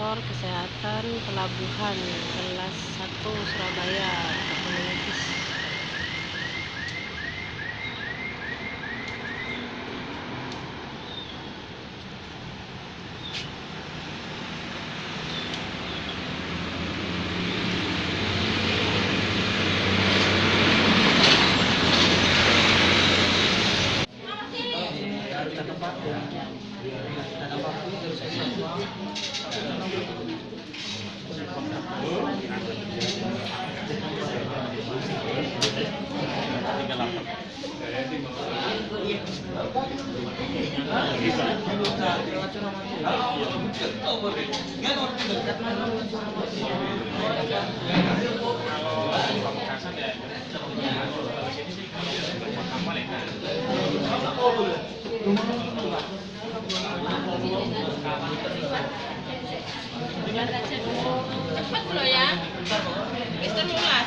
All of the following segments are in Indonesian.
Koordinator Kesehatan Pelabuhan kelas 1 Surabaya untuk melukis Cepet lo ya. Telulas,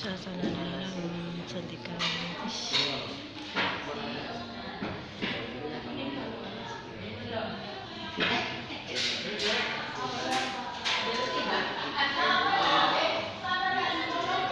suasana dalam cantik melukis